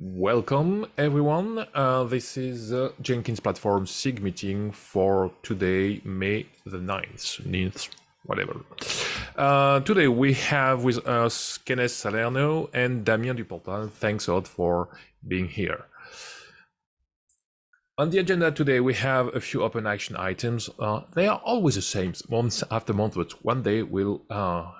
Welcome everyone. Uh, this is uh, Jenkins Platform SIG meeting for today, May the 9th, 9th whatever. Uh, today we have with us Kenneth Salerno and Damien Duportal. Thanks a lot for being here. On the agenda today, we have a few open action items. Uh, they are always the same, month after month, but one day we'll uh,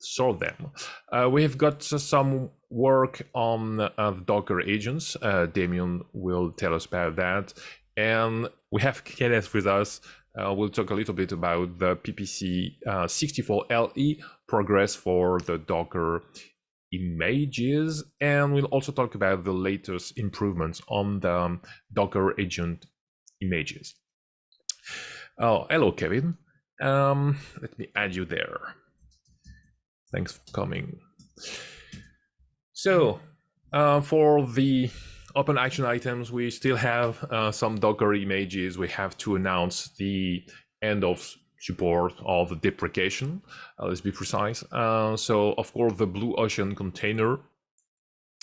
sort them. Uh, we have got some work on uh, Docker agents. Uh, Damien will tell us about that. And we have Kenneth with us. Uh, we'll talk a little bit about the PPC 64LE progress for the Docker images. And we'll also talk about the latest improvements on the um, Docker agent images. Oh, hello, Kevin. Um, let me add you there. Thanks for coming. So uh, for the open action items, we still have uh, some Docker images. We have to announce the end of support of the deprecation, uh, let's be precise. Uh, so of course the Blue Ocean container,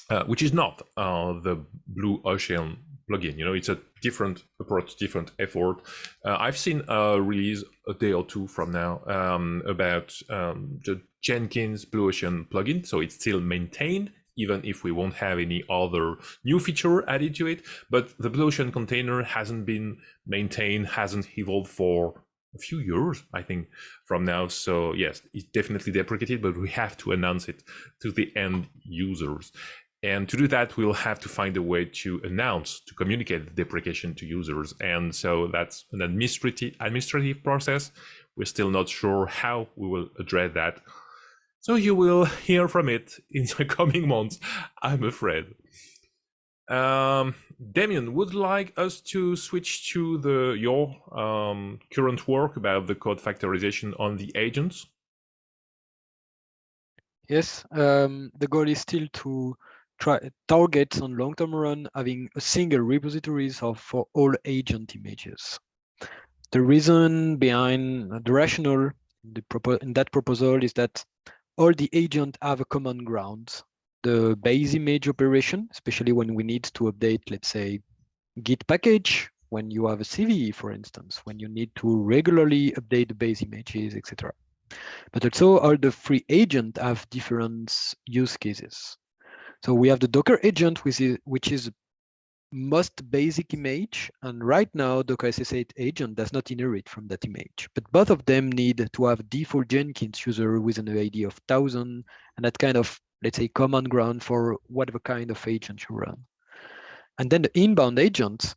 uh, which is not uh, the Blue Ocean plugin, you know, it's a different approach, different effort. Uh, I've seen a release a day or two from now um, about um, the Jenkins Blue Ocean plugin. So it's still maintained, even if we won't have any other new feature added to it. But the Blue Ocean container hasn't been maintained, hasn't evolved for a few years, I think, from now. So yes, it's definitely deprecated, but we have to announce it to the end users. And to do that, we'll have to find a way to announce, to communicate the deprecation to users. And so that's an administrative administrative process. We're still not sure how we will address that. So you will hear from it in the coming months, I'm afraid. Um, Damien, would like us to switch to the your um, current work about the code factorization on the agents? Yes, um, the goal is still to try targets on long-term run having a single repositories of for all agent images. The reason behind the rationale in, the in that proposal is that all the agents have a common ground the base image operation, especially when we need to update, let's say, Git package, when you have a CVE, for instance, when you need to regularly update the base images, etc. But also all the free agent have different use cases. So we have the Docker agent, which is, which is most basic image. And right now, Docker SSH agent does not inherit from that image. But both of them need to have default Jenkins user with an ID of 1000 and that kind of let's say, common ground for whatever kind of agent you run. And then the inbound agent,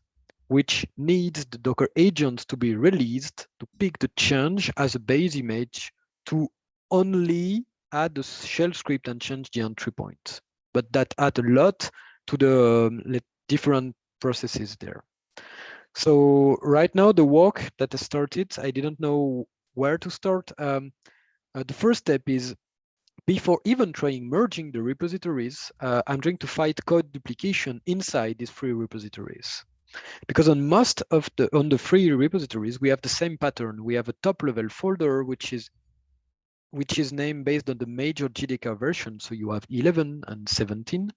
which needs the Docker agent to be released to pick the change as a base image to only add the shell script and change the entry point. But that add a lot to the um, different processes there. So right now, the work that I started, I didn't know where to start. Um, uh, the first step is before even trying merging the repositories, uh, I'm trying to fight code duplication inside these free repositories. Because on most of the on the free repositories, we have the same pattern. We have a top level folder, which is which is named based on the major JDK version. So you have 11 and 17.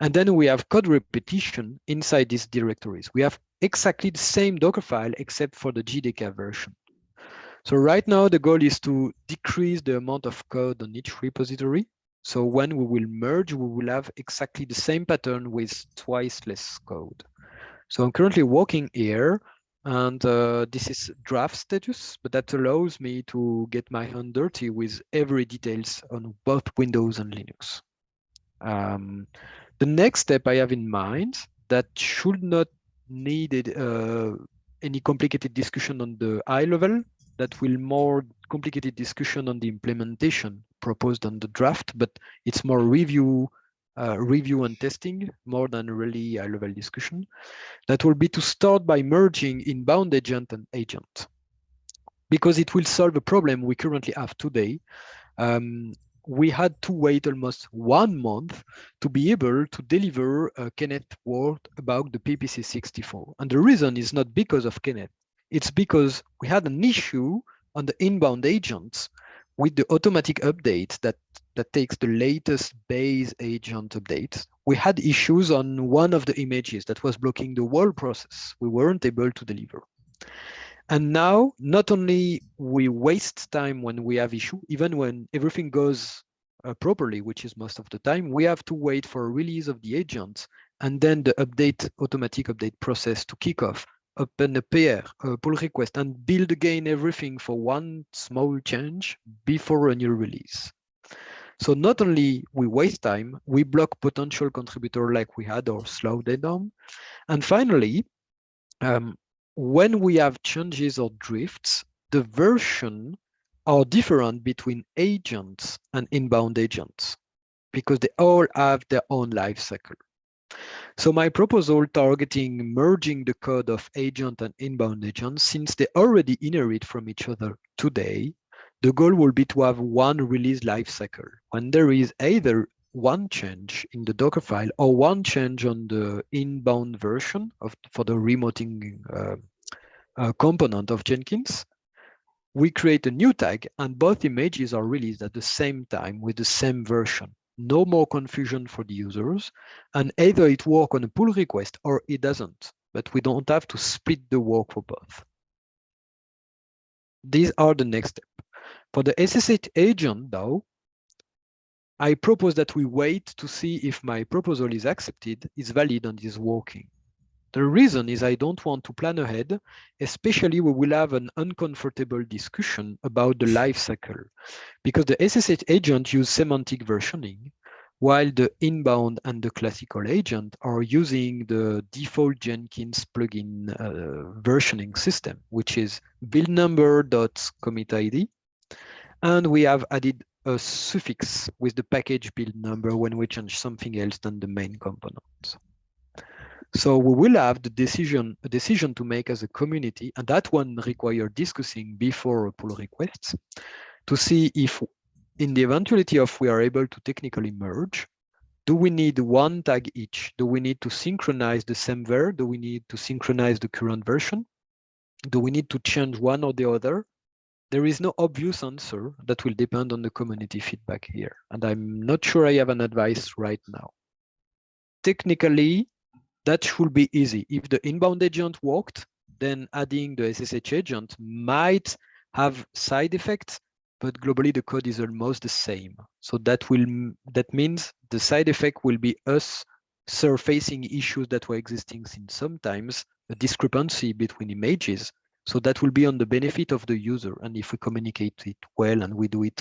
And then we have code repetition inside these directories. We have exactly the same Docker file, except for the JDK version. So right now, the goal is to decrease the amount of code on each repository. So when we will merge, we will have exactly the same pattern with twice less code. So I'm currently working here and uh, this is draft status, but that allows me to get my hand dirty with every details on both Windows and Linux. Um, the next step I have in mind that should not need uh, any complicated discussion on the high level that will more complicated discussion on the implementation proposed on the draft, but it's more review, uh, review and testing more than really high level discussion. That will be to start by merging inbound agent and agent because it will solve a problem we currently have today. Um, we had to wait almost one month to be able to deliver a Kenneth word about the PPC 64. And the reason is not because of Kenneth, it's because we had an issue on the inbound agents with the automatic updates that, that takes the latest base agent update, we had issues on one of the images that was blocking the whole process. We weren't able to deliver. And now, not only we waste time when we have issue, even when everything goes uh, properly, which is most of the time, we have to wait for a release of the agent and then the update automatic update process to kick off, open a PR, a pull request, and build again everything for one small change before a new release. So not only we waste time, we block potential contributor like we had or slow them down. And finally, um, when we have changes or drifts, the version are different between agents and inbound agents because they all have their own life cycle. So my proposal targeting merging the code of agent and inbound agents, since they already inherit from each other today, the goal will be to have one release lifecycle when there is either one change in the Docker file or one change on the inbound version of for the remoting uh, uh, component of Jenkins, we create a new tag and both images are released at the same time with the same version. No more confusion for the users. And either it work on a pull request or it doesn't, but we don't have to split the work for both. These are the next step. For the SSH agent, though, I propose that we wait to see if my proposal is accepted, is valid, and is working. The reason is I don't want to plan ahead, especially we will have an uncomfortable discussion about the life cycle, because the SSH agent use semantic versioning, while the inbound and the classical agent are using the default Jenkins plugin uh, versioning system, which is build number dot commit ID, and we have added a suffix with the package build number when we change something else than the main component. So we will have the decision, a decision to make as a community, and that one require discussing before pull requests to see if in the eventuality of we are able to technically merge, do we need one tag each? Do we need to synchronize the same ver? Do we need to synchronize the current version? Do we need to change one or the other? There is no obvious answer that will depend on the community feedback here. And I'm not sure I have an advice right now. Technically, that should be easy. If the inbound agent worked, then adding the SSH agent might have side effects, but globally the code is almost the same. So that will that means the side effect will be us surfacing issues that were existing since sometimes a discrepancy between images so that will be on the benefit of the user. And if we communicate it well and we do it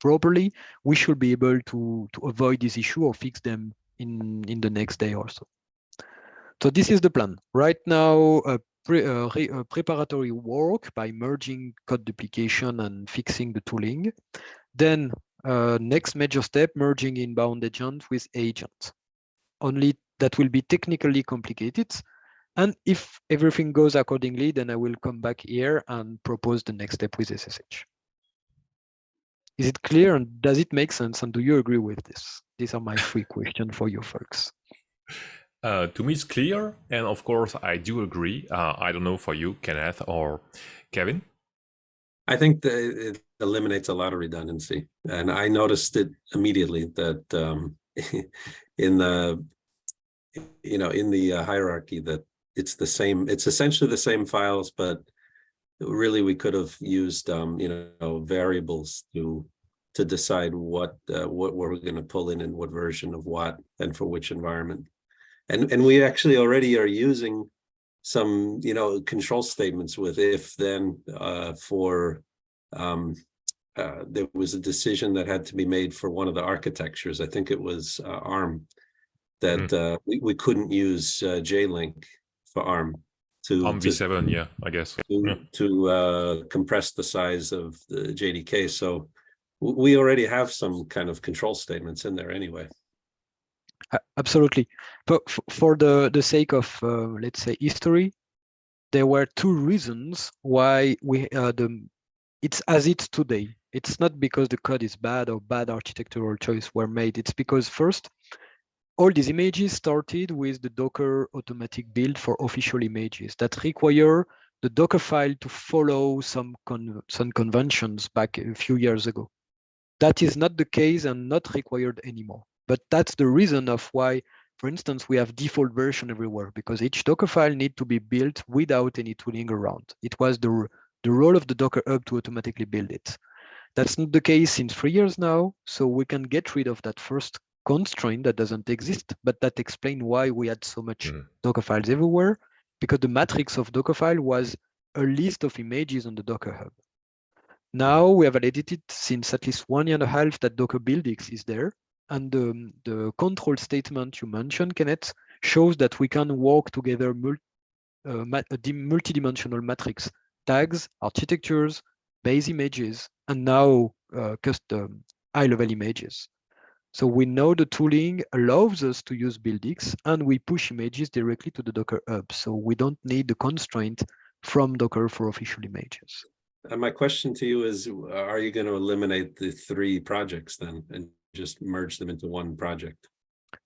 properly, we should be able to, to avoid this issue or fix them in, in the next day or so. So this is the plan. Right now, uh, pre, uh, preparatory work by merging code duplication and fixing the tooling. Then uh, next major step, merging inbound agent with agent. Only that will be technically complicated, and if everything goes accordingly, then I will come back here and propose the next step with SSH. Is it clear and does it make sense? And do you agree with this? These are my three questions for you folks. Uh, to me, it's clear. And of course, I do agree. Uh, I don't know for you, Kenneth or Kevin. I think that it eliminates a lot of redundancy. And I noticed it immediately that um, in the you know in the uh, hierarchy that it's the same, it's essentially the same files, but really we could have used, um, you know, variables to to decide what uh, what we're going to pull in and what version of what and for which environment. And and we actually already are using some, you know, control statements with if then uh, for um, uh, there was a decision that had to be made for one of the architectures. I think it was uh, ARM that mm. uh, we, we couldn't use uh, JLink for ARM to ARM v7, to, yeah, I guess to, yeah. to uh, compress the size of the JDK. So we already have some kind of control statements in there anyway. Absolutely, but for the the sake of uh, let's say history, there were two reasons why we uh, the it's as it's today. It's not because the code is bad or bad architectural choice were made. It's because first all these images started with the Docker automatic build for official images that require the Docker file to follow some, con some conventions back a few years ago. That is not the case and not required anymore. But that's the reason of why, for instance, we have default version everywhere because each Docker file need to be built without any tooling around. It was the, the role of the Docker Hub to automatically build it. That's not the case since three years now, so we can get rid of that first constraint that doesn't exist, but that explains why we had so much Mm. Docker files everywhere, because the matrix of Dockerfile was a list of images on the Docker Hub. Now we have validated since at least one year and a half that Docker BuildX is there, and um, the control statement you mentioned, Kenneth, shows that we can work together mul uh, ma a dim- multidimensional matrix, tags, architectures, base images, and now uh, custom high-level images. So we know the tooling allows us to use BuildX and we push images directly to the Docker Hub. So we don't need the constraint from Docker for official images. And my question to you is, are you going to eliminate the three projects then and just merge them into one project?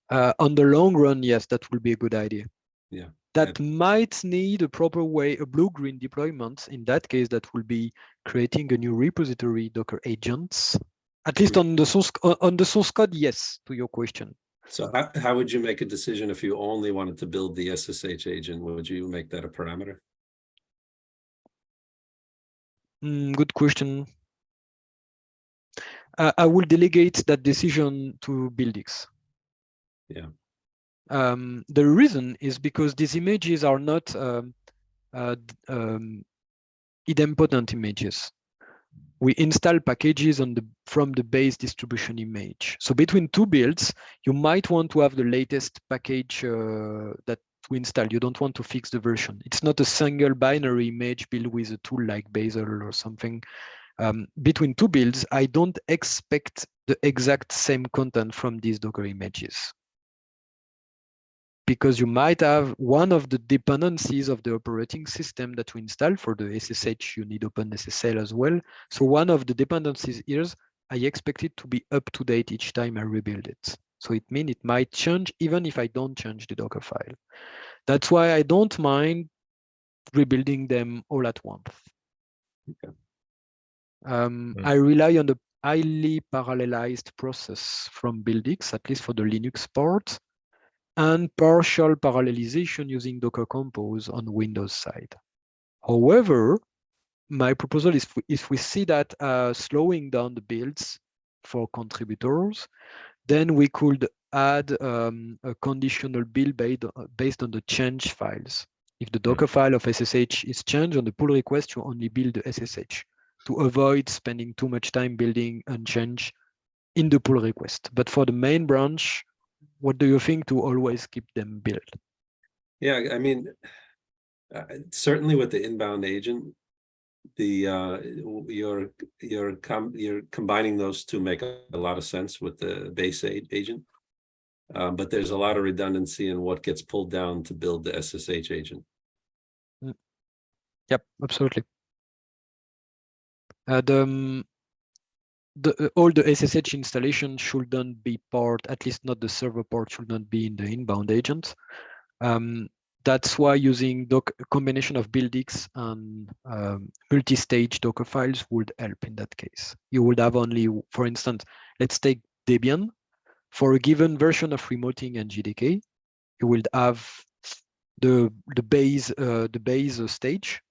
Uh, on the long run, yes, that will be a good idea. Yeah. That might need a proper way, a blue-green deployment. In that case, that will be creating a new repository Docker agents. At least on the source on the source code, yes, to your question. So how, how would you make a decision if you only wanted to build the SSH agent? Would you make that a parameter? Mm, good question. Uh, I will delegate that decision to BuildX. Yeah. Um, the reason is because these images are not um, uh, um, idempotent images. We install packages the from the base distribution image. So between two builds, you might want to have the latest package uh, that we install. You don't want to fix the version. It's not a single binary image built with a tool like Bazel or something. Um, between two builds, I don't expect the exact same content from these Docker images. Because you might have one of the dependencies of the operating system that we install for the SSH, you need OpenSSL as well. So one of the dependencies is I expect it to be up to date each time I rebuild it. So it means it might change even if I don't change the Docker file. That's why I don't mind rebuilding them all at once. Um, Mm. I rely on the highly parallelized process from BuildX, at least for the Linux part, and partial parallelization using Docker Compose on Windows side. However, my proposal is if we- see that uh, slowing down the builds for contributors, then we could add um, a conditional build based, based on the change files. If the Docker file of SSH is changed on the pull request, you only build the SSH to avoid spending too much time building and change in the pull request. But for the main branch, what do you think to always keep them built? Yeah, I mean, uh, certainly with the inbound agent, the uh, you're you're com you're combining those two make a, a lot of sense with the base a- agent. Uh, but there's a lot of redundancy in what gets pulled down to build the SSH agent. Yep, absolutely. Uh, the, um, the uh, all the SSH installation shouldn't be part, at least not the server part, should not be in the inbound agent. Um, that's why using doc combination of BuildX and um, multi-stage Docker files would help in that case. You would have only, for instance, let's take Debian. For a given version of remoting and JDK, you will have the the base uh, the base uh, stage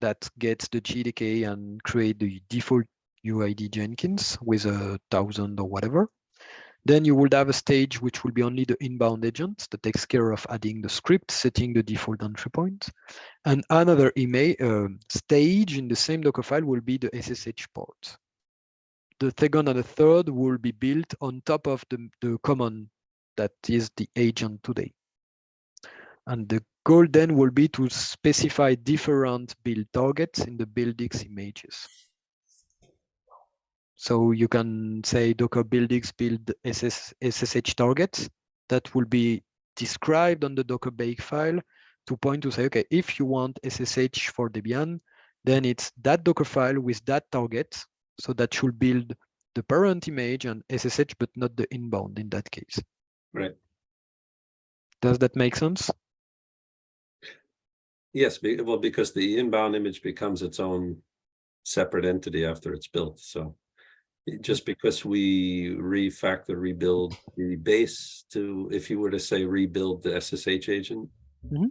that gets the JDK and create the default UID Jenkins with a thousand or whatever. Then you would have a stage which will be only the inbound agent that takes care of adding the script, setting the default entry point. And another email uh, stage in the same Docker file will be the SSH port. The second and the third will be built on top of the, the common that is the agent today. And the goal then will be to specify different build targets in the BuildX images. So you can say Docker BuildX build SS, SSH targets that will be described on the Docker bake file to point to say, okay, if you want SSH for Debian, then it's that Docker file with that target. So that should build the parent image and SSH, but not the inbound in that case. Right. Does that make sense? Yes, well, because the inbound image becomes its own separate entity after it's built, so. Just because we refactor, rebuild the base to, if you were to say rebuild the SSH agent. Mhm.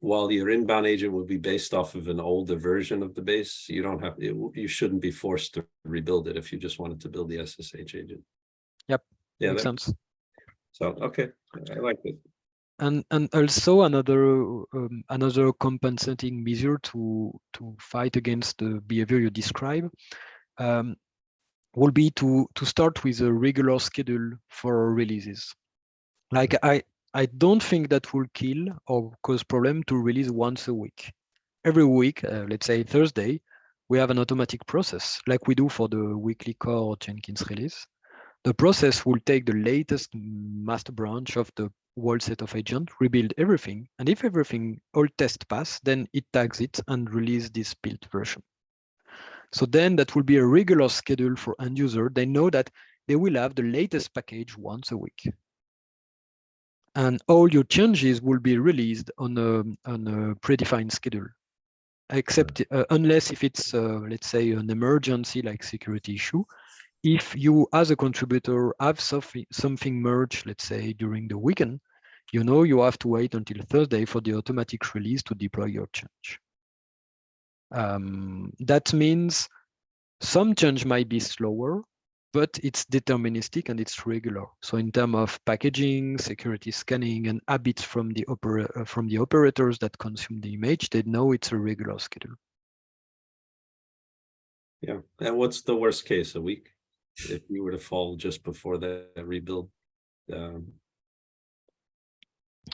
While your inbound agent would be based off of an older version of the base, you don't have, it, you shouldn't be forced to rebuild it if you just wanted to build the SSH agent. Yep, Yeah, Makes that- sense. so, okay, I like it. And and also another um, another compensating measure to to fight against the behavior you describe um, will be to to start with a regular schedule for releases. Like I I don't think that will kill or cause problem to release once a week. Every week, uh, let's say Thursday, we have an automatic process like we do for the weekly core Jenkins release. The process will take the latest master branch of the whole set of agent, rebuild everything, and if everything all test pass, then it tags it and release this built version. So then that will be a regular schedule for end user. They know that they will have the latest package once a week. And all your changes will be released on a, on a predefined schedule, except uh, unless if it's, uh, let's say, an emergency like security issue, if you as a contributor have something something merged, let's say during the weekend, you know you have to wait until Thursday for the automatic release to deploy your change. Um, that means some change might be slower, but it's deterministic and it's regular. So in terms of packaging, security scanning, and habits from the uh, from the operators that consume the image, they know it's a regular schedule. Yeah, and what's the worst case, a week? If you were to fall just before the rebuild? Um,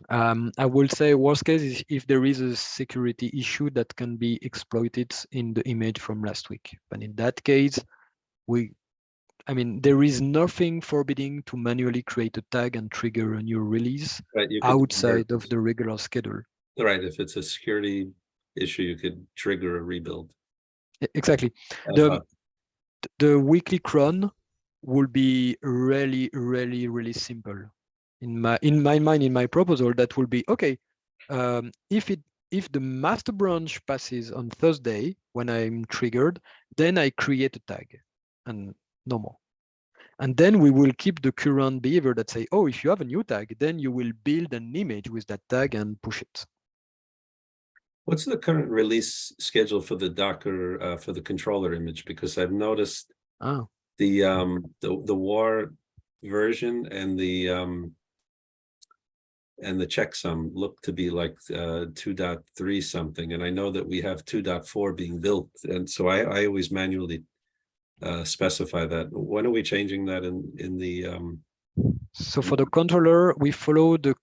Um, I will say worst case is if there is a security issue that can be exploited in the image from last week. But in that case, we, I mean, there is nothing forbidding to manually create a tag and trigger a new release right, outside of the regular schedule. Right, if it's a security issue, you could trigger a rebuild. Exactly. Uh, The, the weekly cron will be really, really, really simple. In my in my mind, in my proposal, that will be okay. Um, if it if the master branch passes on Thursday when I'm triggered, then I create a tag, and no more. And then we will keep the current behavior that say, oh, if you have a new tag, then you will build an image with that tag and push it. What's the current release schedule for the Docker, uh, for the controller image? Because I've noticed Ah, the, um, the, the war version and the, um, and the checksum look to be like, uh, two something, and I know that we have 2.4 being built, and so I, I always manually uh, specify that. When are we changing that in, in the, um, So for the controller, we follow the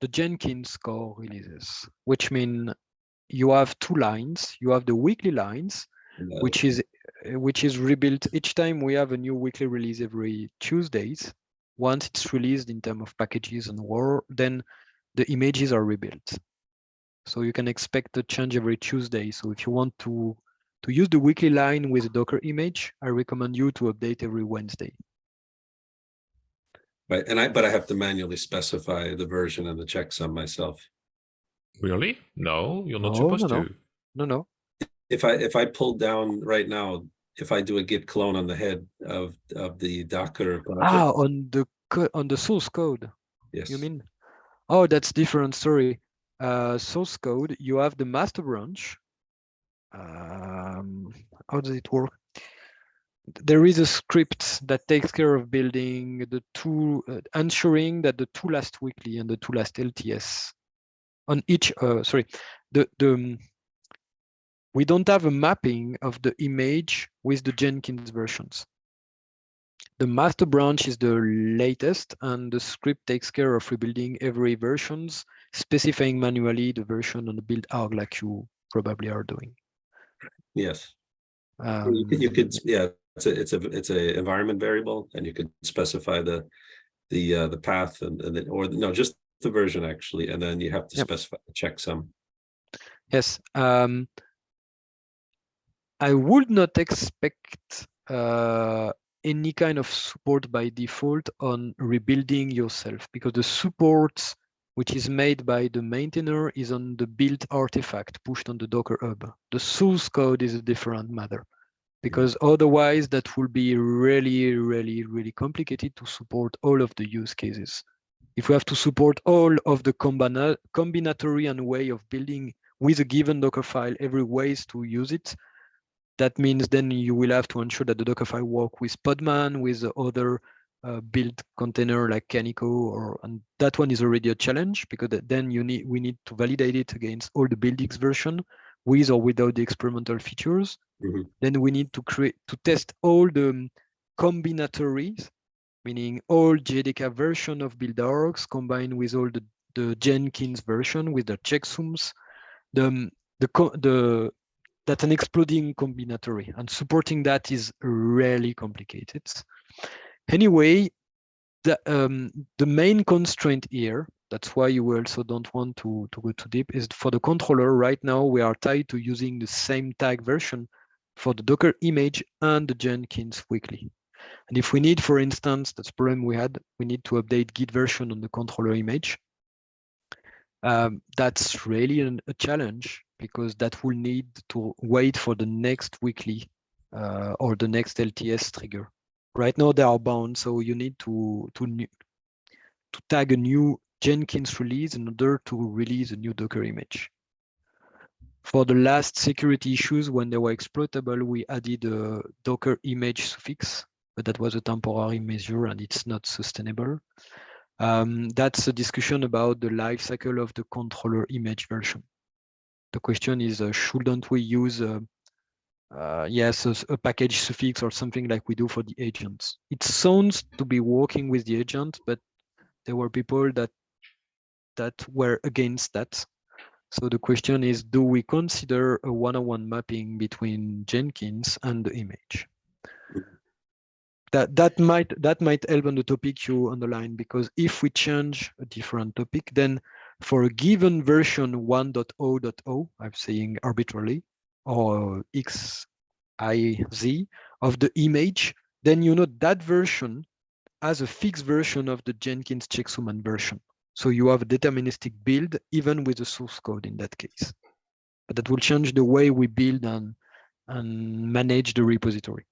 the Jenkins core releases, which mean you have two lines. You have the weekly lines, in the- which is which is rebuilt each time we have a new weekly release every Tuesdays. Once it's released in terms of packages and war, then the images are rebuilt. So you can expect a change every Tuesday. So if you want to to use the weekly line with a Docker image, I recommend you to update every Wednesday. Right, and I, but I have to manually specify the version and the checksum myself. Really? No, you're not No, supposed no, no. to. No, no. If I, if I pull down right now, if I do a git clone on the head of, of the Docker. project, Ah, on the on the source code. Yes. You mean? Oh, that's different sorry. Uh, source code, you have the master branch. Um, how does it work? There is a script that takes care of building the two, uh, ensuring that the two last weekly and the two last LTS on each, uh, sorry, the, the, um, we don't have a mapping of the image with the Jenkins versions the master branch is the latest and the script takes care of rebuilding every versions, specifying manually the version on the build arg like you probably are doing. Yes. Well, You could, you Um, could, yeah, it's a, it's a, it's a environment variable and you could specify the, the, uh, the path and, and then, or no, just the version actually, and then you have to Yep. specify the checksum. Yes. Um, I would not expect uh, any kind of support by default on rebuilding yourself because the support which is made by the maintainer is on the built artifact pushed on the Docker hub. The source code is a different matter because otherwise that will be really, really, really complicated to support all of the use cases. If we have to support all of the combina combinatory and way of building with a given Docker file, every ways to use it, that means then you will have to ensure that the Dockerfile work with Podman, with other uh, build container like Kaniko, or and that one is already a challenge because then you need we need to validate it against all the BuildX version with or without the experimental features. Mhm. Mm-hmm. Then we need to create to test all the um, combinatories, meaning all JDK version of BuildArgs combined with all the, the Jenkins version with the checksums, the um, the the that's an exploding combinatory and supporting that is really complicated. Anyway, the um, the main constraint here, that's why you also don't want to, to go too deep, is for the controller right now we are tied to using the same tag version for the Docker image and the Jenkins weekly. And if we need, for instance, that's problem we had, we need to update Git version on the controller image. Um, that's really an, a challenge because that will need to wait for the next weekly uh, or the next LTS trigger. Right now they are bound, so you need to to to tag a new Jenkins release in order to release a new Docker image. For the last security issues, when they were exploitable, we added a Docker image suffix, but that was a temporary measure and it's not sustainable. Um, that's a discussion about the life cycle of the controller image version. The question is, uh, shouldn't we use, uh, uh, yes, a, a, package suffix or something like we do for the agents? It sounds to be working with the agent, but there were people that that were against that. So the question is, do we consider a one-on-one mapping between Jenkins and the image? that that might that might help on the topic you underline because if we change a different topic then for a given version 1.0.0 i'm saying arbitrarily or x i z of the image then you know that version has a fixed version of the jenkins checksum and version. So you have a deterministic build even with the source code in that case. But that will change the way we build and and manage the repository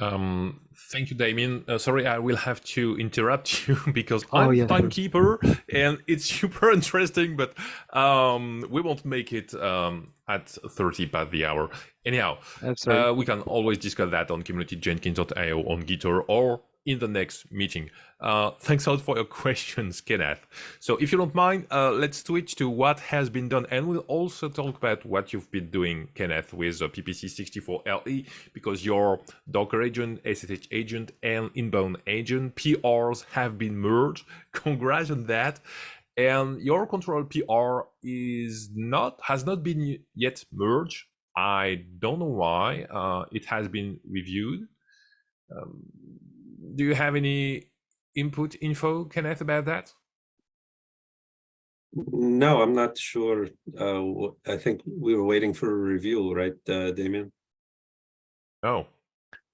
um, thank you, Damien. Uh, sorry, I will have to interrupt you because Oh, I'm yeah, timekeeper and it's super interesting, but um, we won't make it um, at 30 past the hour. Anyhow, uh, we can always discuss that on community.jenkins.io on Gitter or in the next meeting. Uh, thanks a lot for your questions, Kenneth. So if you don't mind, uh, let's switch to what has been done. And we'll also talk about what you've been doing, Kenneth, with uh, PPC64LE, because your Docker agent, SSH agent, and inbound agent PRs have been merged. Congrats on that. And your control PR is not has not been yet merged. I don't know why. Uh, it has been reviewed. Um, do you have any input info, Kenneth, about that? No, I'm not sure. Uh, I think we were waiting for a review, right, uh, Damien? Oh,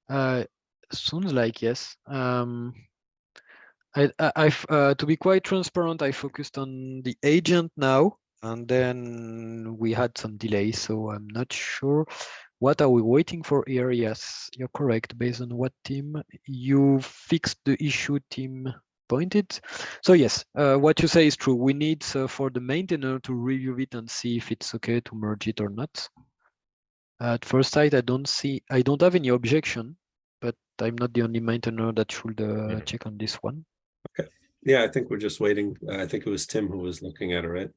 Uh, sounds like yes. Um, I, I, I've, uh, to be quite transparent, I focused on the agent now, and then we had some delays, so I'm not sure. What are we waiting for here? Yes, you're correct. Based on what Tim you fixed the issue Tim pointed. So yes, uh, what you say is true. We need uh, for the maintainer to review it and see if it's okay to merge it or not. At first sight, I don't see, I don't have any objection, but I'm not the only maintainer that should uh, check on this one. Okay. Yeah, I think we're just waiting. Uh, I think it was Tim who was looking at it, right?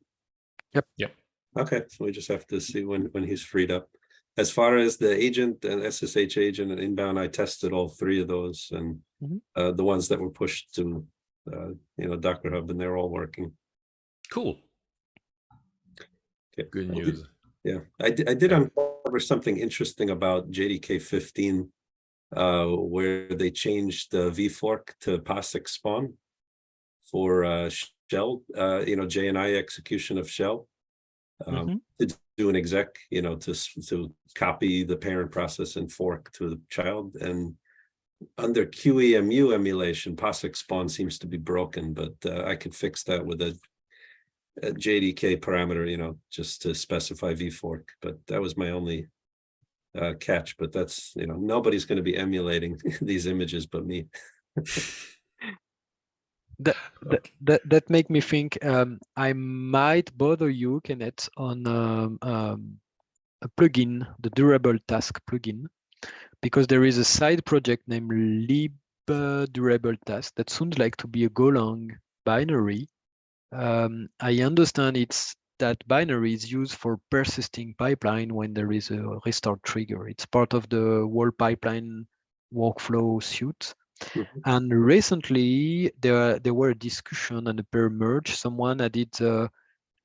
Yep. Yep. Okay, so we just have to see when, when he's freed up. As far as the agent and SSH agent and inbound, I tested all three of those and Mhm. uh, the ones that were pushed to, uh, you know, Docker Hub and they're all working. cool. Okay. Good I did- news. Yeah, I did, I did Yeah. uncover something interesting about JDK fifteen. Uh, where they changed the vfork to POSIX spawn. For uh shell, uh, you know, JNI execution of shell. Um, Mhm. to do an exec, you know, to to copy the parent process and fork to the child and. under QEMU emulation, POSIX spawn seems to be broken, but uh, I could fix that with a, a JDK parameter, you know, just to specify vfork. But that was my only uh, catch. But that's you know nobody's going to be emulating these images but me. that, that that that make me think um, I might bother you, Kenneth, on um, um, a plugin, the durable task plugin, because there is a side project named lib durable task that sounds like to be a Golang binary. Um, I understand it's that binary is used for persisting pipeline when there is a restart trigger. It's part of the whole pipeline workflow suite. Mhm. And recently, there there were a discussion and a pair merge. Someone added uh,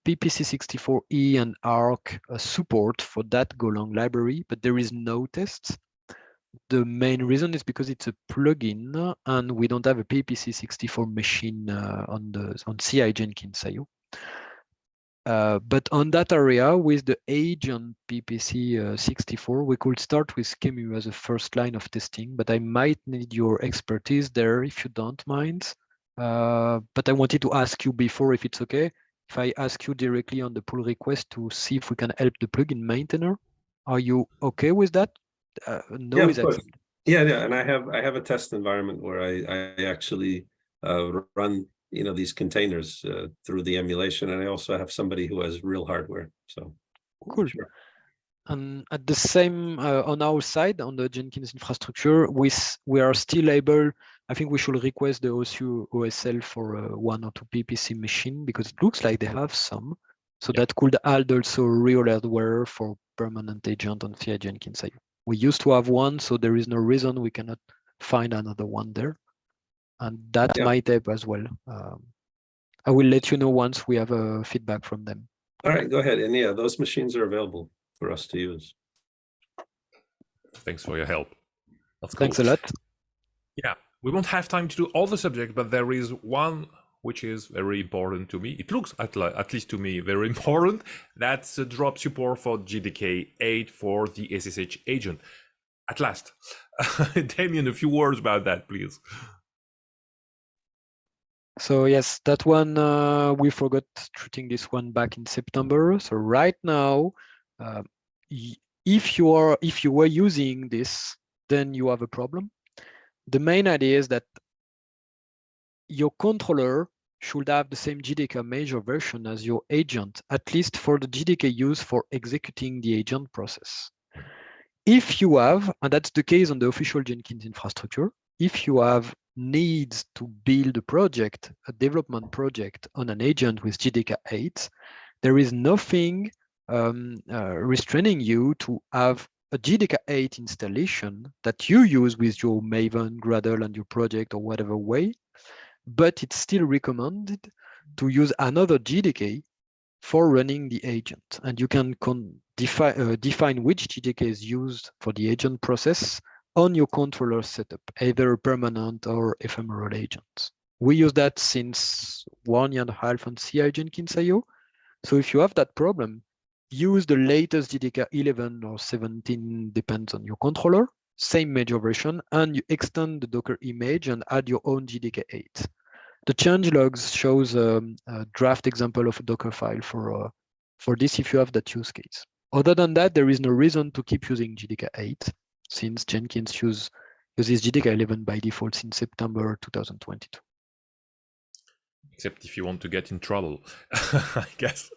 PPC64E E and ARC uh, support for that Golang library, but there is no tests. The main reason is because it's a plugin and we don't have a PPC64 machine uh, on the on CI Jenkins IO. Uh, but on that area, with the agent PPC uh, 64, we could start with QEMU as a first line of testing, but I might need your expertise there if you don't mind. Uh, but I wanted to ask you before if it's okay, if I ask you directly on the pull request to see if we can help the plugin maintainer. Are you okay with that? Uh, no Yeah, is accepted. Yeah, yeah, and I have I have a test environment where I I actually uh, run you know these containers uh, through the emulation, and I also have somebody who has real hardware. So Cool. sure. And at the same, uh, on our side, on the Jenkins infrastructure, we, we are still able, I think we should request the OSU OSL for uh, one or two PPC machine because it looks like they have some. So that could add also real hardware for permanent agent on CI Jenkins. We used to have one, so there is no reason we cannot find another one there. And that Yeah. might help as well. Um, I will let you know once we have a feedback from them. All right, go ahead. And yeah, those machines are available for us to use. Thanks for your help. That's cool. Thanks a lot. Yeah, we won't have time to do all the subjects, but there is one which is very important to me. It looks, at, at least to me, very important. That's the drop support for JDK 8 for the SSH agent. At last. Damien, a few words about that, please. So yes, that one uh, we forgot treating this one back in September. So right now, uh, if you are if you were using this, then you have a problem. The main idea is that your controller should have the same JDK major version as your agent, at least for the JDK used for executing the agent process. If you have, and that's the case on the official Jenkins infrastructure, if you have needs to build a project, a development project on an agent with JDK 8, there is nothing um, uh, restraining you to have a JDK 8 installation that you use with your Maven, Gradle, and your project or whatever way, but it's still recommended to use another JDK for running the agent. And you can defi- uh, define which JDK is used for the agent process on your controller setup, either permanent or ephemeral agents. We use that since one year and a half on CI Jenkins IO. So if you have that problem, use the latest JDK 11 or 17, depends on your controller, same major version, and you extend the Docker image and add your own JDK 8. The change logs shows um, a draft example of a Docker file for, uh, for this if you have that use case. Other than that, there is no reason to keep using JDK 8 since Jenkins use, uses JDK 11 by default since September 2022. except if you want to get in trouble, I guess.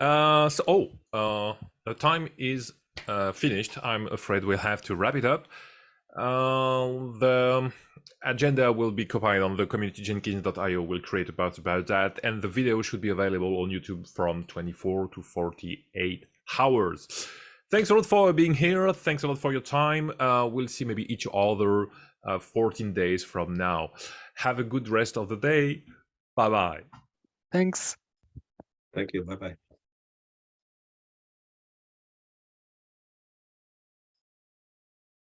Uh, so, oh, uh, the time is uh, finished. I'm afraid we'll have to wrap it up. Uh, the agenda will be compiled on the community.jenkins.io. We'll create a part about that, and the video should be available on YouTube from 24 to 48 hours. Thanks a lot for being here. Thanks a lot for your time. Uh, we'll see maybe each other uh, 14 days from now. Have a good rest of the day. Bye bye. Thanks. Thank you. Bye bye.